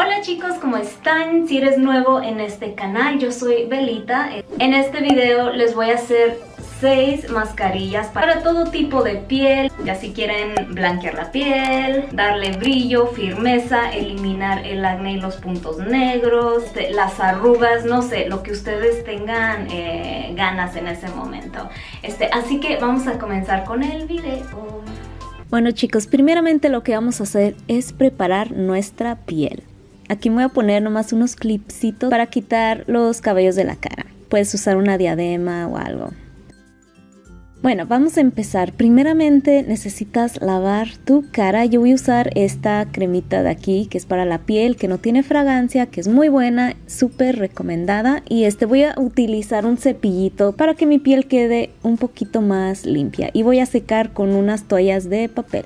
Hola chicos, ¿cómo están? Si eres nuevo en este canal, yo soy Belita. En este video les voy a hacer 6 mascarillas para todo tipo de piel, ya si quieren blanquear la piel, darle brillo, firmeza, eliminar el acné y los puntos negros, este, las arrugas, no sé, lo que ustedes tengan eh, ganas en ese momento. Este, así que vamos a comenzar con el video. Bueno chicos, primeramente lo que vamos a hacer es preparar nuestra piel. Aquí me voy a poner nomás unos clipsitos para quitar los cabellos de la cara. Puedes usar una diadema o algo. Bueno, vamos a empezar. Primeramente necesitas lavar tu cara. Yo voy a usar esta cremita de aquí que es para la piel, que no tiene fragancia, que es muy buena, súper recomendada. Y este voy a utilizar un cepillito para que mi piel quede un poquito más limpia. Y voy a secar con unas toallas de papel.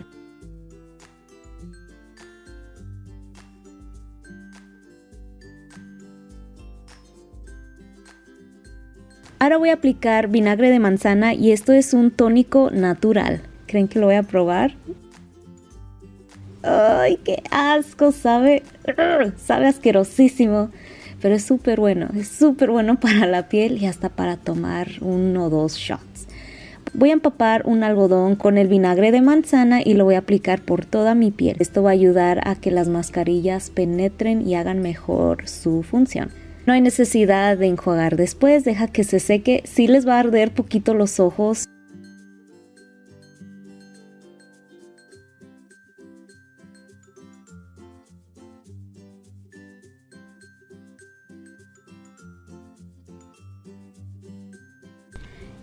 Ahora voy a aplicar vinagre de manzana y esto es un tónico natural. ¿Creen que lo voy a probar? ¡Ay, qué asco! Sabe, sabe asquerosísimo. Pero es súper bueno, es súper bueno para la piel y hasta para tomar uno o dos shots. Voy a empapar un algodón con el vinagre de manzana y lo voy a aplicar por toda mi piel. Esto va a ayudar a que las mascarillas penetren y hagan mejor su función. No hay necesidad de enjuagar después, deja que se seque. Si les va a arder poquito los ojos.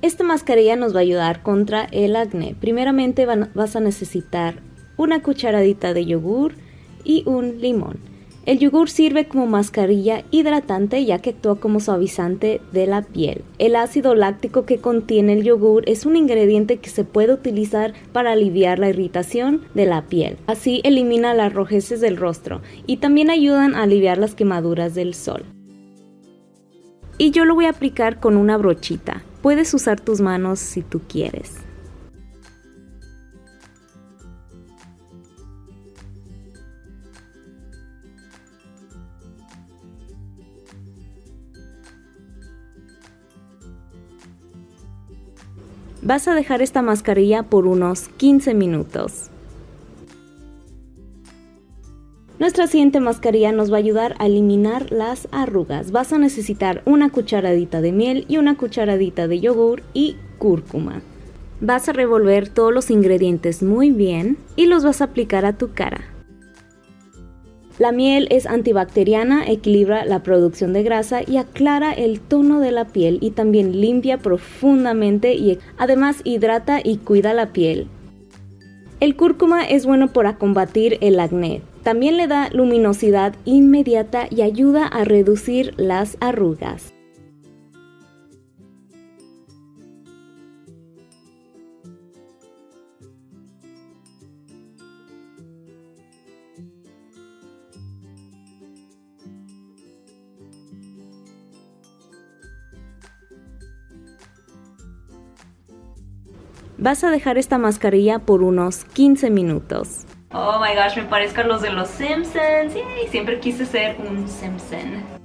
Esta mascarilla nos va a ayudar contra el acné. Primeramente vas a necesitar una cucharadita de yogur y un limón. El yogur sirve como mascarilla hidratante ya que actúa como suavizante de la piel. El ácido láctico que contiene el yogur es un ingrediente que se puede utilizar para aliviar la irritación de la piel. Así elimina las rojeces del rostro y también ayudan a aliviar las quemaduras del sol. Y yo lo voy a aplicar con una brochita. Puedes usar tus manos si tú quieres. Vas a dejar esta mascarilla por unos 15 minutos. Nuestra siguiente mascarilla nos va a ayudar a eliminar las arrugas. Vas a necesitar una cucharadita de miel y una cucharadita de yogur y cúrcuma. Vas a revolver todos los ingredientes muy bien y los vas a aplicar a tu cara. La miel es antibacteriana, equilibra la producción de grasa y aclara el tono de la piel y también limpia profundamente y además hidrata y cuida la piel. El cúrcuma es bueno para combatir el acné. También le da luminosidad inmediata y ayuda a reducir las arrugas. Vas a dejar esta mascarilla por unos 15 minutos. Oh my gosh, me parezco a los de los Simpsons. siempre quise ser un Simpson.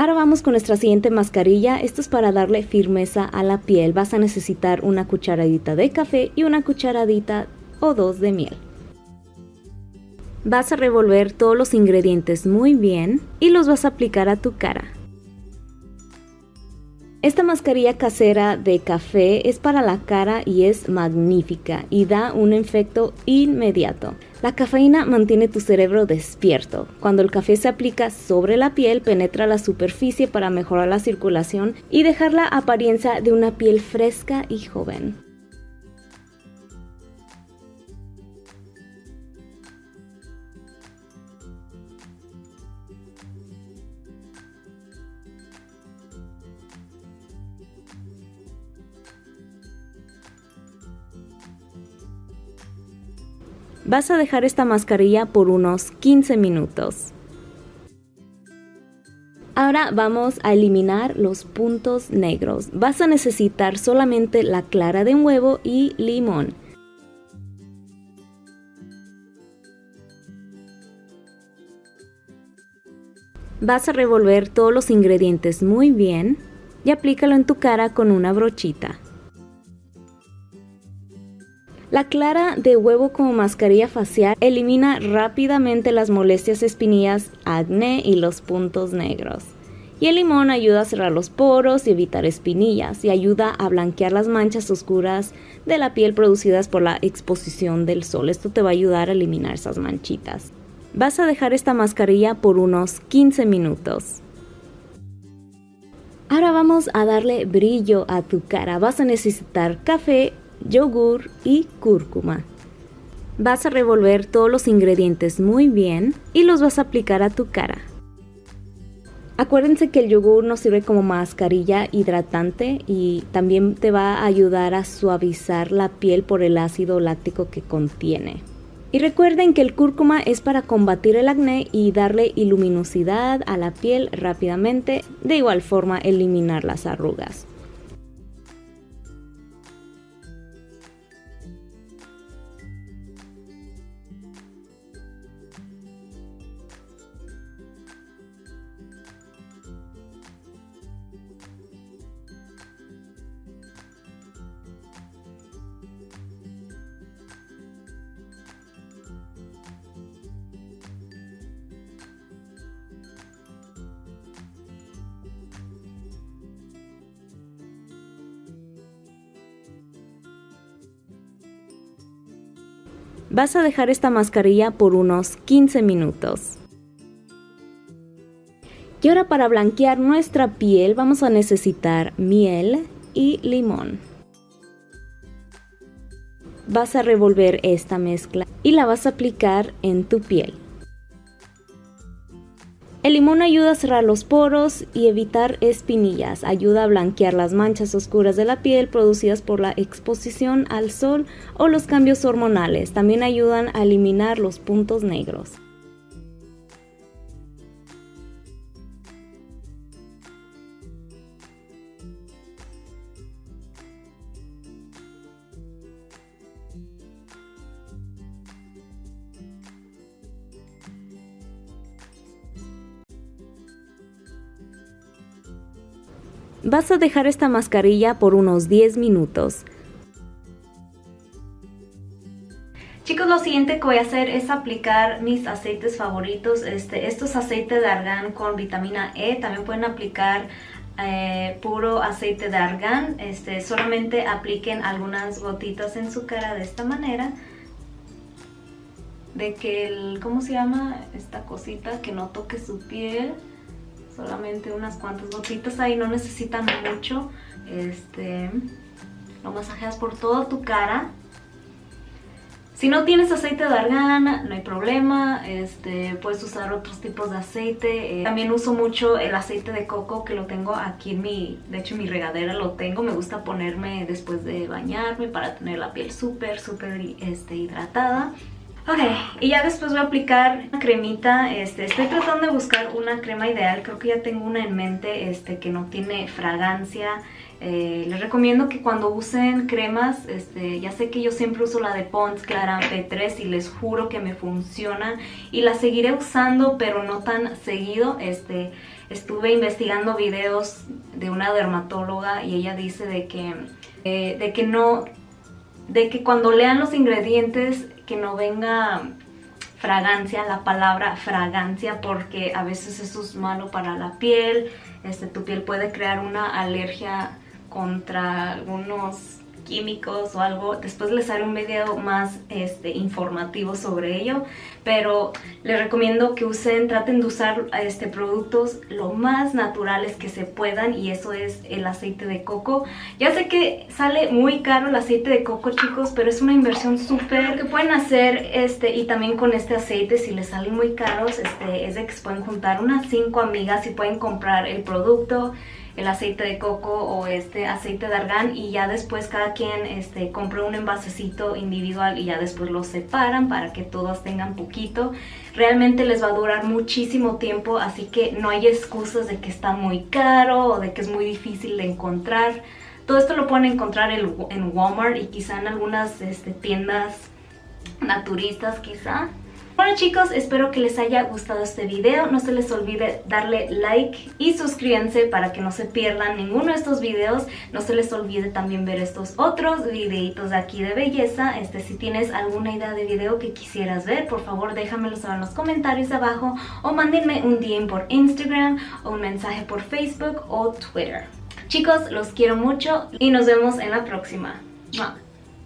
Ahora vamos con nuestra siguiente mascarilla, esto es para darle firmeza a la piel, vas a necesitar una cucharadita de café y una cucharadita o dos de miel. Vas a revolver todos los ingredientes muy bien y los vas a aplicar a tu cara. Esta mascarilla casera de café es para la cara y es magnífica y da un efecto inmediato. La cafeína mantiene tu cerebro despierto. Cuando el café se aplica sobre la piel, penetra la superficie para mejorar la circulación y dejar la apariencia de una piel fresca y joven. Vas a dejar esta mascarilla por unos 15 minutos. Ahora vamos a eliminar los puntos negros. Vas a necesitar solamente la clara de un huevo y limón. Vas a revolver todos los ingredientes muy bien y aplícalo en tu cara con una brochita. La clara de huevo como mascarilla facial elimina rápidamente las molestias espinillas, acné y los puntos negros. Y el limón ayuda a cerrar los poros y evitar espinillas y ayuda a blanquear las manchas oscuras de la piel producidas por la exposición del sol. Esto te va a ayudar a eliminar esas manchitas. Vas a dejar esta mascarilla por unos 15 minutos. Ahora vamos a darle brillo a tu cara. Vas a necesitar café yogur y cúrcuma. Vas a revolver todos los ingredientes muy bien y los vas a aplicar a tu cara. Acuérdense que el yogur nos sirve como mascarilla hidratante y también te va a ayudar a suavizar la piel por el ácido láctico que contiene. Y recuerden que el cúrcuma es para combatir el acné y darle iluminosidad a la piel rápidamente, de igual forma eliminar las arrugas. Vas a dejar esta mascarilla por unos 15 minutos. Y ahora para blanquear nuestra piel vamos a necesitar miel y limón. Vas a revolver esta mezcla y la vas a aplicar en tu piel. El limón ayuda a cerrar los poros y evitar espinillas, ayuda a blanquear las manchas oscuras de la piel producidas por la exposición al sol o los cambios hormonales, también ayudan a eliminar los puntos negros. Vas a dejar esta mascarilla por unos 10 minutos. Chicos, lo siguiente que voy a hacer es aplicar mis aceites favoritos. Este, estos aceites de argán con vitamina E. También pueden aplicar eh, puro aceite de argán. Este, solamente apliquen algunas gotitas en su cara de esta manera. De que el, ¿cómo se llama? Esta cosita que no toque su piel solamente unas cuantas gotitas ahí, no necesitan mucho. Este, lo masajeas por toda tu cara. Si no tienes aceite de argán, no hay problema, este, puedes usar otros tipos de aceite. Eh, también uso mucho el aceite de coco que lo tengo aquí en mi, de hecho en mi regadera lo tengo. Me gusta ponerme después de bañarme para tener la piel súper, súper este, hidratada. Ok, y ya después voy a aplicar una cremita, este, estoy tratando de buscar una crema ideal, creo que ya tengo una en mente este, que no tiene fragancia. Eh, les recomiendo que cuando usen cremas, este, ya sé que yo siempre uso la de Pond's Clara P3 y les juro que me funciona y la seguiré usando pero no tan seguido. Este, estuve investigando videos de una dermatóloga y ella dice de que, eh, de que no, de que cuando lean los ingredientes que no venga fragancia, la palabra fragancia, porque a veces eso es malo para la piel, este, tu piel puede crear una alergia contra algunos químicos o algo. Después les haré un video más este, informativo sobre ello. Pero les recomiendo que usen, traten de usar este, productos lo más naturales que se puedan. Y eso es el aceite de coco. Ya sé que sale muy caro el aceite de coco, chicos. Pero es una inversión súper que pueden hacer. este Y también con este aceite, si les salen muy caros, este, es de que se pueden juntar unas 5 amigas y pueden comprar el producto el aceite de coco o este aceite de argán y ya después cada quien este, compra un envasecito individual y ya después los separan para que todos tengan poquito. Realmente les va a durar muchísimo tiempo, así que no hay excusas de que está muy caro o de que es muy difícil de encontrar. Todo esto lo pueden encontrar en Walmart y quizá en algunas este, tiendas naturistas quizá. Bueno chicos, espero que les haya gustado este video. No se les olvide darle like y suscríbanse para que no se pierdan ninguno de estos videos. No se les olvide también ver estos otros videitos de aquí de belleza. Este, si tienes alguna idea de video que quisieras ver, por favor déjamelo saber en los comentarios abajo o mándenme un DM por Instagram o un mensaje por Facebook o Twitter. Chicos, los quiero mucho y nos vemos en la próxima.